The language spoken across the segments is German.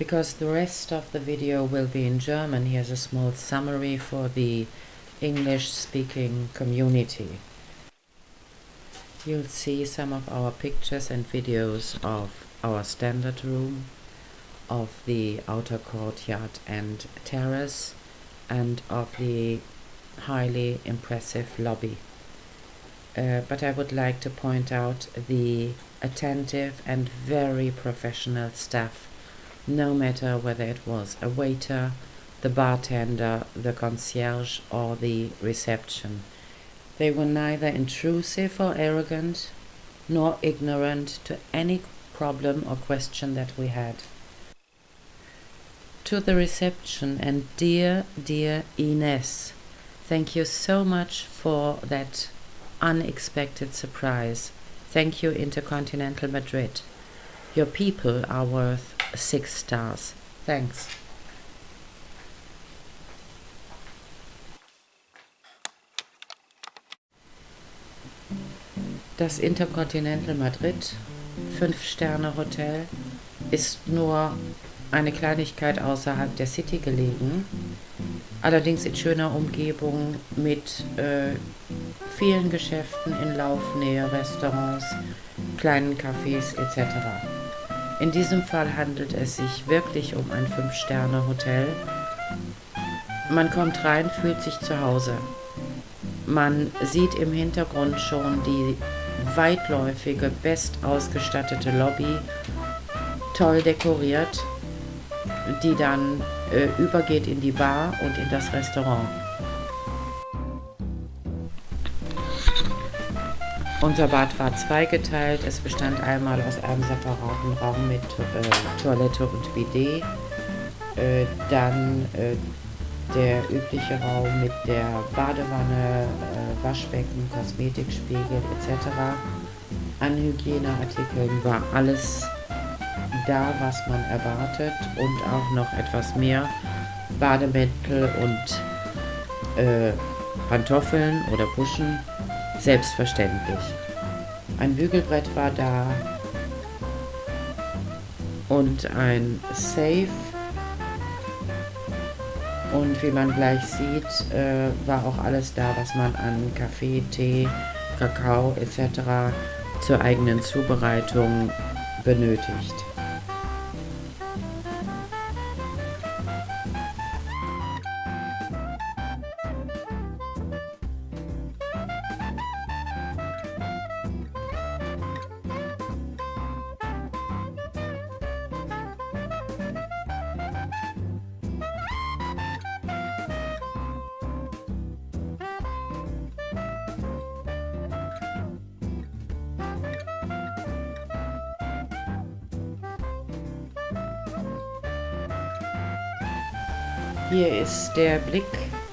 Because the rest of the video will be in German, here's a small summary for the English-speaking community. You'll see some of our pictures and videos of our standard room, of the outer courtyard and terrace, and of the highly impressive lobby. Uh, but I would like to point out the attentive and very professional staff, no matter whether it was a waiter, the bartender, the concierge, or the reception. They were neither intrusive or arrogant, nor ignorant to any problem or question that we had. To the reception and dear, dear Ines, thank you so much for that unexpected surprise. Thank you, Intercontinental Madrid. Your people are worth six stars. Thanks. Das Intercontinental Madrid, 5-Sterne-Hotel, ist nur eine Kleinigkeit außerhalb der City gelegen, allerdings in schöner Umgebung mit äh, vielen Geschäften in Laufnähe, Restaurants, kleinen Cafés etc. In diesem Fall handelt es sich wirklich um ein 5-Sterne-Hotel. Man kommt rein, fühlt sich zu Hause. Man sieht im Hintergrund schon die weitläufige, bestausgestattete Lobby, toll dekoriert, die dann äh, übergeht in die Bar und in das Restaurant. Unser Bad war zweigeteilt. Es bestand einmal aus einem separaten Raum mit äh, Toilette und Bidet. Äh, dann äh, der übliche Raum mit der Badewanne, äh, Waschbecken, Kosmetikspiegel etc. An Hygieneartikeln war alles da, was man erwartet und auch noch etwas mehr Bademäntel und äh, Pantoffeln oder Puschen, selbstverständlich. Ein Bügelbrett war da und ein Safe und wie man gleich sieht, äh, war auch alles da, was man an Kaffee, Tee, Kakao etc. zur eigenen Zubereitung benötigt. Hier ist der Blick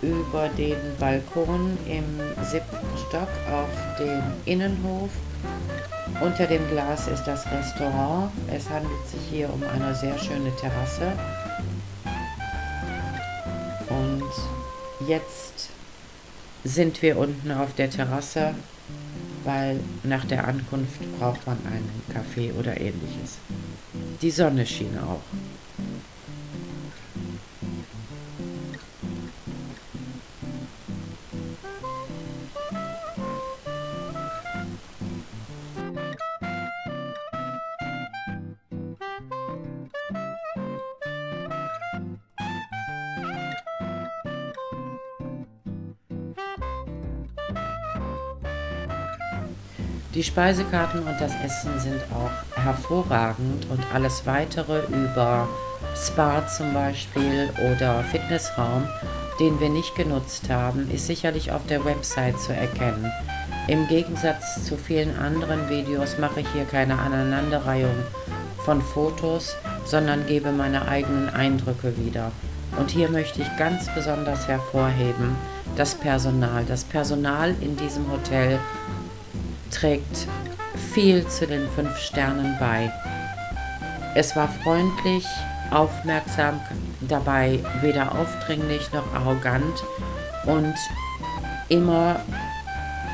über den Balkon im siebten Stock auf den Innenhof. Unter dem Glas ist das Restaurant. Es handelt sich hier um eine sehr schöne Terrasse. Und jetzt sind wir unten auf der Terrasse, weil nach der Ankunft braucht man einen Kaffee oder ähnliches. Die Sonne schien auch. Die Speisekarten und das Essen sind auch hervorragend und alles weitere über Spa zum Beispiel oder Fitnessraum, den wir nicht genutzt haben, ist sicherlich auf der Website zu erkennen. Im Gegensatz zu vielen anderen Videos mache ich hier keine Aneinanderreihung von Fotos, sondern gebe meine eigenen Eindrücke wieder. Und hier möchte ich ganz besonders hervorheben das Personal. Das Personal in diesem Hotel trägt viel zu den fünf Sternen bei. Es war freundlich, aufmerksam, dabei weder aufdringlich noch arrogant und immer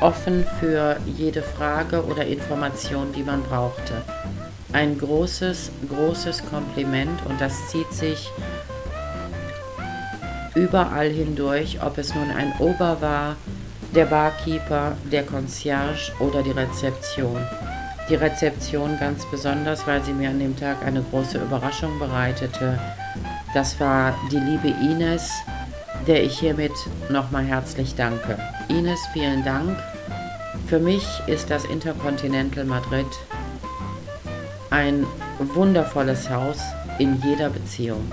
offen für jede Frage oder Information, die man brauchte. ein großes, großes Kompliment und das zieht sich überall hindurch, ob es nun ein Ober war, der Barkeeper, der Concierge oder die Rezeption. Die Rezeption ganz besonders, weil sie mir an dem Tag eine große Überraschung bereitete. Das war die liebe Ines, der ich hiermit nochmal herzlich danke. Ines, vielen Dank. Für mich ist das Intercontinental Madrid ein wundervolles Haus in jeder Beziehung.